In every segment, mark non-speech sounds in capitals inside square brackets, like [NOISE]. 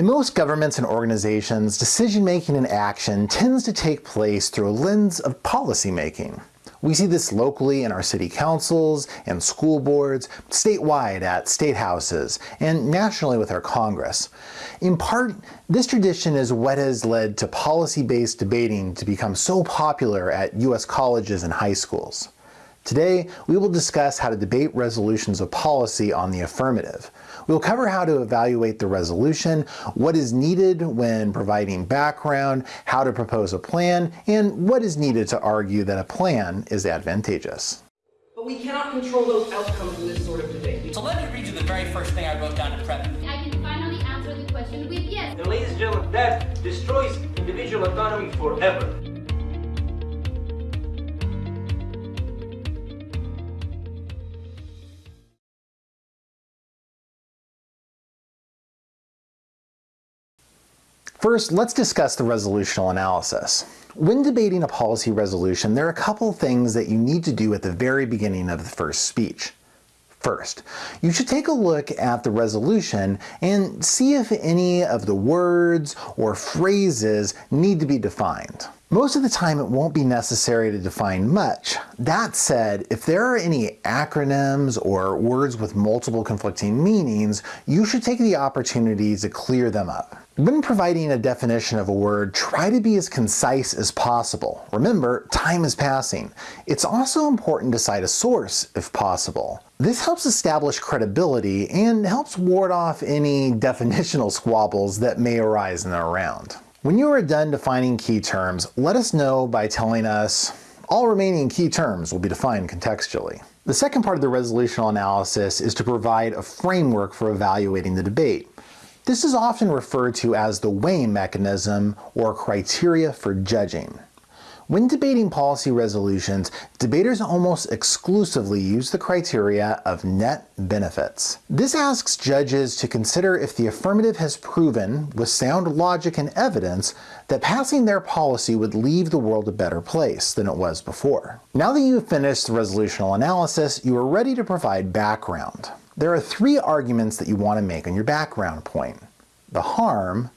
In most governments and organizations, decision-making and action tends to take place through a lens of policymaking. We see this locally in our city councils and school boards, statewide at state houses, and nationally with our Congress. In part, this tradition is what has led to policy-based debating to become so popular at U.S. colleges and high schools. Today, we will discuss how to debate resolutions of policy on the affirmative. We'll cover how to evaluate the resolution, what is needed when providing background, how to propose a plan, and what is needed to argue that a plan is advantageous. But we cannot control those outcomes in this sort of debate. So let me read you the very first thing I wrote down to prep. I can finally answer the question with yes. And ladies and gentlemen, that destroys individual autonomy forever. First, let's discuss the resolutional analysis. When debating a policy resolution, there are a couple things that you need to do at the very beginning of the first speech. First, you should take a look at the resolution and see if any of the words or phrases need to be defined. Most of the time it won't be necessary to define much. That said, if there are any acronyms or words with multiple conflicting meanings, you should take the opportunity to clear them up. When providing a definition of a word, try to be as concise as possible. Remember, time is passing. It's also important to cite a source if possible. This helps establish credibility and helps ward off any [LAUGHS] definitional squabbles that may arise in the round. When you are done defining key terms, let us know by telling us all remaining key terms will be defined contextually. The second part of the resolutional analysis is to provide a framework for evaluating the debate. This is often referred to as the weighing mechanism or criteria for judging. When debating policy resolutions, debaters almost exclusively use the criteria of net benefits. This asks judges to consider if the affirmative has proven, with sound logic and evidence, that passing their policy would leave the world a better place than it was before. Now that you've finished the resolutional analysis, you are ready to provide background. There are three arguments that you want to make on your background point. The harm,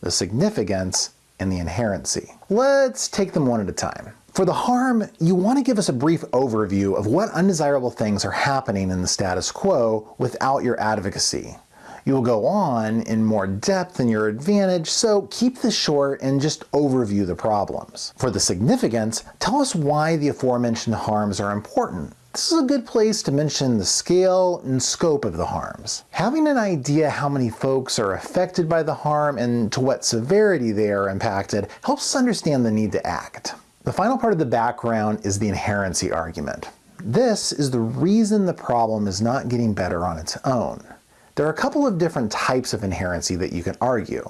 the significance, and the inherency. Let's take them one at a time. For the harm, you want to give us a brief overview of what undesirable things are happening in the status quo without your advocacy. You will go on in more depth in your advantage, so keep this short and just overview the problems. For the significance, tell us why the aforementioned harms are important this is a good place to mention the scale and scope of the harms. Having an idea how many folks are affected by the harm and to what severity they are impacted helps us understand the need to act. The final part of the background is the inherency argument. This is the reason the problem is not getting better on its own. There are a couple of different types of inherency that you can argue.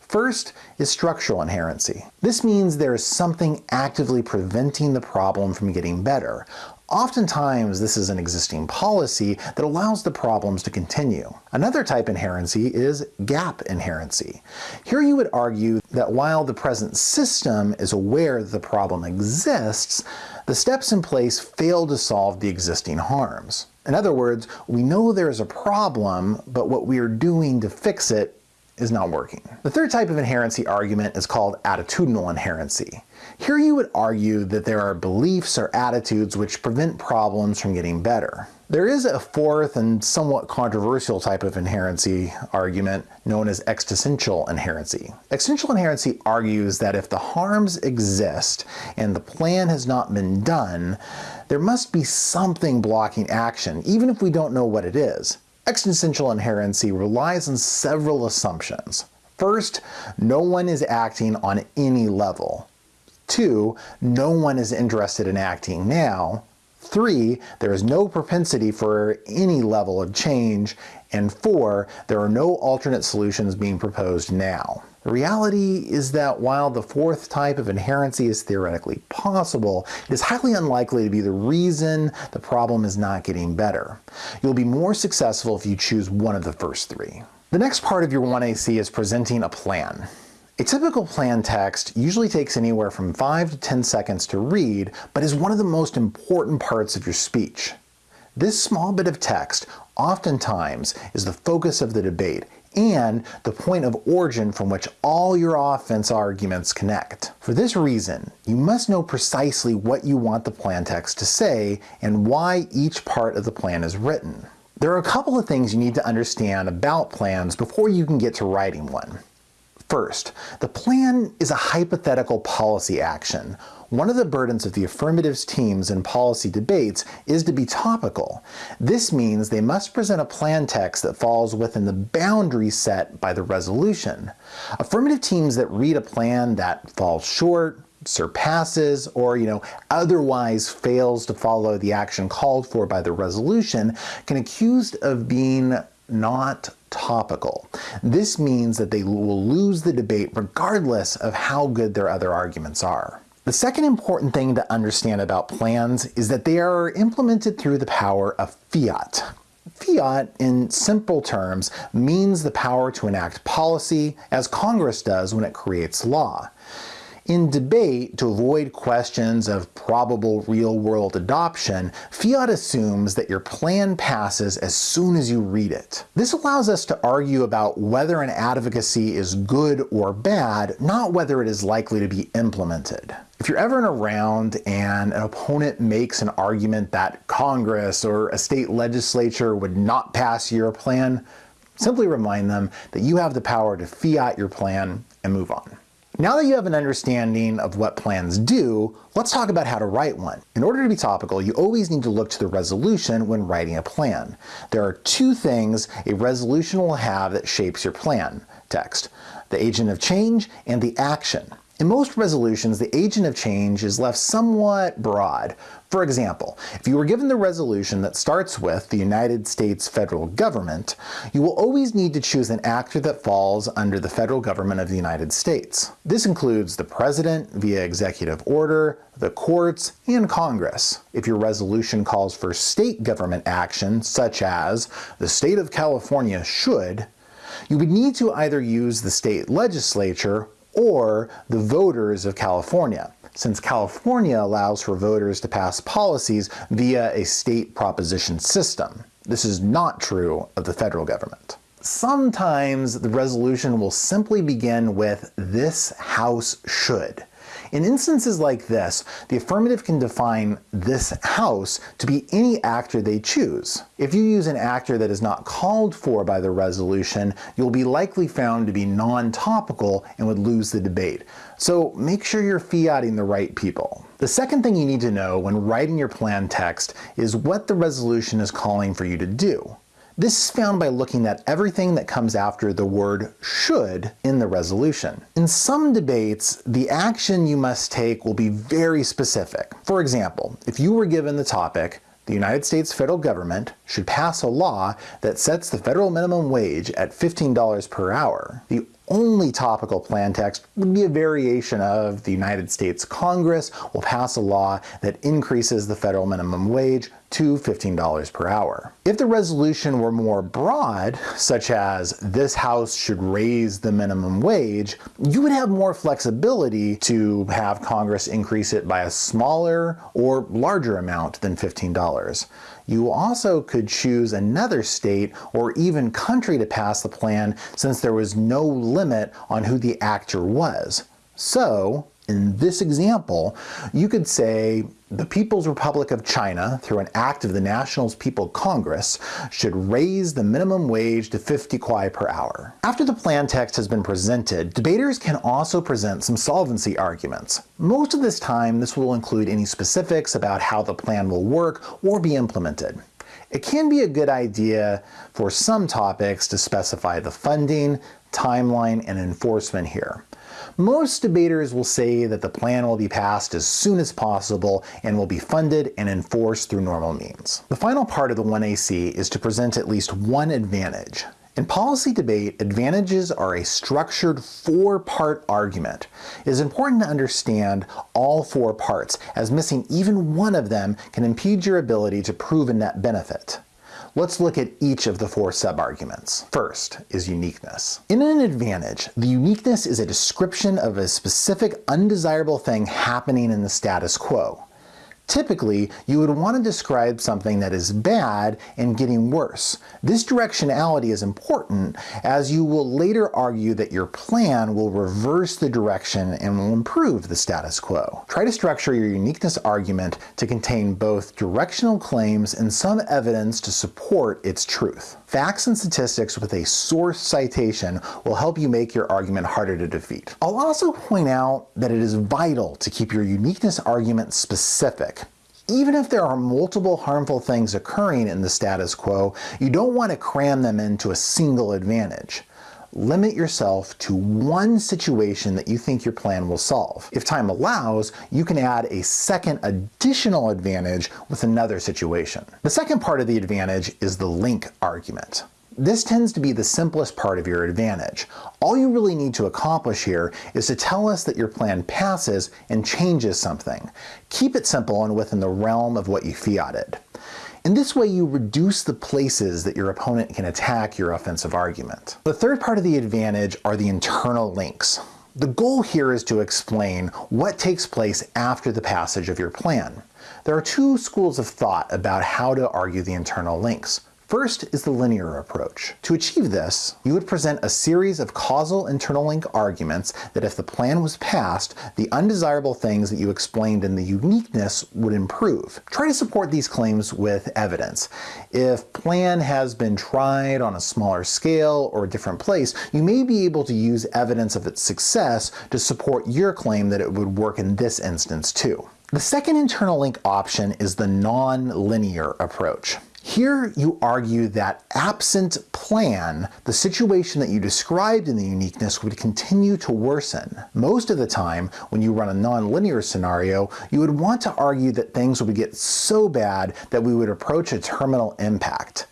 First is structural inherency. This means there is something actively preventing the problem from getting better, Oftentimes, this is an existing policy that allows the problems to continue. Another type of inherency is gap inherency. Here you would argue that while the present system is aware that the problem exists, the steps in place fail to solve the existing harms. In other words, we know there is a problem, but what we are doing to fix it is not working. The third type of inherency argument is called attitudinal inherency. Here you would argue that there are beliefs or attitudes which prevent problems from getting better. There is a fourth and somewhat controversial type of inherency argument known as existential inherency. Existential inherency argues that if the harms exist and the plan has not been done, there must be something blocking action, even if we don't know what it is. Existential inherency relies on several assumptions. First, no one is acting on any level. Two, no one is interested in acting now. Three, there is no propensity for any level of change. And four, there are no alternate solutions being proposed now. The reality is that while the fourth type of inherency is theoretically possible, it is highly unlikely to be the reason the problem is not getting better. You'll be more successful if you choose one of the first three. The next part of your 1AC is presenting a plan. A typical plan text usually takes anywhere from 5 to 10 seconds to read, but is one of the most important parts of your speech. This small bit of text oftentimes is the focus of the debate and the point of origin from which all your offense arguments connect. For this reason, you must know precisely what you want the plan text to say and why each part of the plan is written. There are a couple of things you need to understand about plans before you can get to writing one. First, the plan is a hypothetical policy action. One of the burdens of the affirmatives teams in policy debates is to be topical. This means they must present a plan text that falls within the boundary set by the resolution. Affirmative teams that read a plan that falls short, surpasses, or you know, otherwise fails to follow the action called for by the resolution can accused of being not topical. This means that they will lose the debate regardless of how good their other arguments are. The second important thing to understand about plans is that they are implemented through the power of fiat. Fiat, in simple terms, means the power to enact policy, as Congress does when it creates law. In debate, to avoid questions of probable real-world adoption, Fiat assumes that your plan passes as soon as you read it. This allows us to argue about whether an advocacy is good or bad, not whether it is likely to be implemented. If you're ever in a round and an opponent makes an argument that Congress or a state legislature would not pass your plan, simply remind them that you have the power to fiat your plan and move on. Now that you have an understanding of what plans do, let's talk about how to write one. In order to be topical, you always need to look to the resolution when writing a plan. There are two things a resolution will have that shapes your plan text, the agent of change and the action. In most resolutions, the agent of change is left somewhat broad. For example, if you were given the resolution that starts with the United States federal government, you will always need to choose an actor that falls under the federal government of the United States. This includes the president via executive order, the courts, and Congress. If your resolution calls for state government action, such as the state of California should, you would need to either use the state legislature or the voters of California, since California allows for voters to pass policies via a state proposition system. This is not true of the federal government. Sometimes the resolution will simply begin with this House should. In instances like this, the affirmative can define this house to be any actor they choose. If you use an actor that is not called for by the resolution, you'll be likely found to be non-topical and would lose the debate. So make sure you're fiating the right people. The second thing you need to know when writing your plan text is what the resolution is calling for you to do. This is found by looking at everything that comes after the word should in the resolution. In some debates, the action you must take will be very specific. For example, if you were given the topic, the United States federal government should pass a law that sets the federal minimum wage at $15 per hour. The only topical plan text would be a variation of the United States Congress will pass a law that increases the federal minimum wage to $15 per hour. If the resolution were more broad, such as this House should raise the minimum wage, you would have more flexibility to have Congress increase it by a smaller or larger amount than $15. You also could choose another state or even country to pass the plan since there was no limit on who the actor was. So, in this example, you could say the People's Republic of China, through an act of the National People's Congress, should raise the minimum wage to 50 kuai per hour. After the plan text has been presented, debaters can also present some solvency arguments. Most of this time, this will include any specifics about how the plan will work or be implemented. It can be a good idea for some topics to specify the funding, timeline, and enforcement here. Most debaters will say that the plan will be passed as soon as possible and will be funded and enforced through normal means. The final part of the 1AC is to present at least one advantage. In policy debate, advantages are a structured four-part argument. It is important to understand all four parts, as missing even one of them can impede your ability to prove a net benefit. Let's look at each of the four sub-arguments. First is uniqueness. In an advantage, the uniqueness is a description of a specific undesirable thing happening in the status quo. Typically, you would want to describe something that is bad and getting worse. This directionality is important as you will later argue that your plan will reverse the direction and will improve the status quo. Try to structure your uniqueness argument to contain both directional claims and some evidence to support its truth. Facts and statistics with a source citation will help you make your argument harder to defeat. I'll also point out that it is vital to keep your uniqueness argument specific. Even if there are multiple harmful things occurring in the status quo, you don't want to cram them into a single advantage. Limit yourself to one situation that you think your plan will solve. If time allows, you can add a second additional advantage with another situation. The second part of the advantage is the link argument. This tends to be the simplest part of your advantage. All you really need to accomplish here is to tell us that your plan passes and changes something. Keep it simple and within the realm of what you fiated. In this way, you reduce the places that your opponent can attack your offensive argument. The third part of the advantage are the internal links. The goal here is to explain what takes place after the passage of your plan. There are two schools of thought about how to argue the internal links. First is the linear approach. To achieve this, you would present a series of causal internal link arguments that if the plan was passed, the undesirable things that you explained in the uniqueness would improve. Try to support these claims with evidence. If plan has been tried on a smaller scale or a different place, you may be able to use evidence of its success to support your claim that it would work in this instance too. The second internal link option is the non-linear approach. Here you argue that absent plan, the situation that you described in the uniqueness would continue to worsen. Most of the time, when you run a nonlinear scenario, you would want to argue that things would get so bad that we would approach a terminal impact.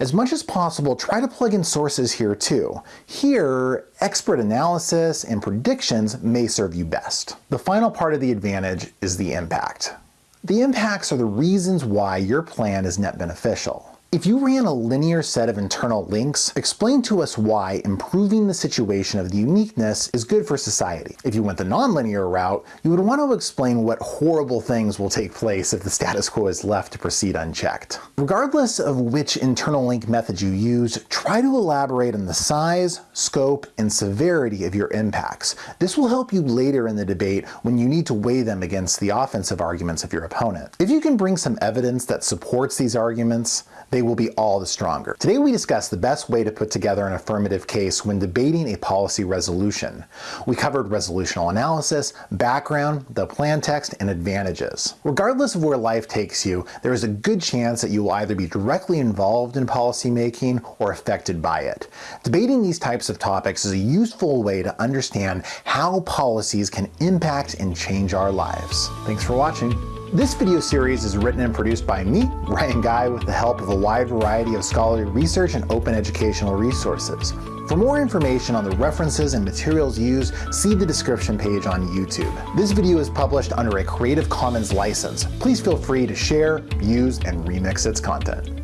As much as possible, try to plug in sources here too. Here, expert analysis and predictions may serve you best. The final part of the advantage is the impact. The impacts are the reasons why your plan is net beneficial. If you ran a linear set of internal links, explain to us why improving the situation of the uniqueness is good for society. If you went the nonlinear route, you would want to explain what horrible things will take place if the status quo is left to proceed unchecked. Regardless of which internal link method you use, try to elaborate on the size, scope, and severity of your impacts. This will help you later in the debate when you need to weigh them against the offensive arguments of your opponent. If you can bring some evidence that supports these arguments, they will be all the stronger. Today we discussed the best way to put together an affirmative case when debating a policy resolution. We covered resolutional analysis, background, the plan text, and advantages. Regardless of where life takes you, there is a good chance that you will either be directly involved in policymaking or affected by it. Debating these types of topics is a useful way to understand how policies can impact and change our lives. Thanks for watching. This video series is written and produced by me, Ryan Guy, with the help of a wide variety of scholarly research and open educational resources. For more information on the references and materials used, see the description page on YouTube. This video is published under a Creative Commons license. Please feel free to share, use, and remix its content.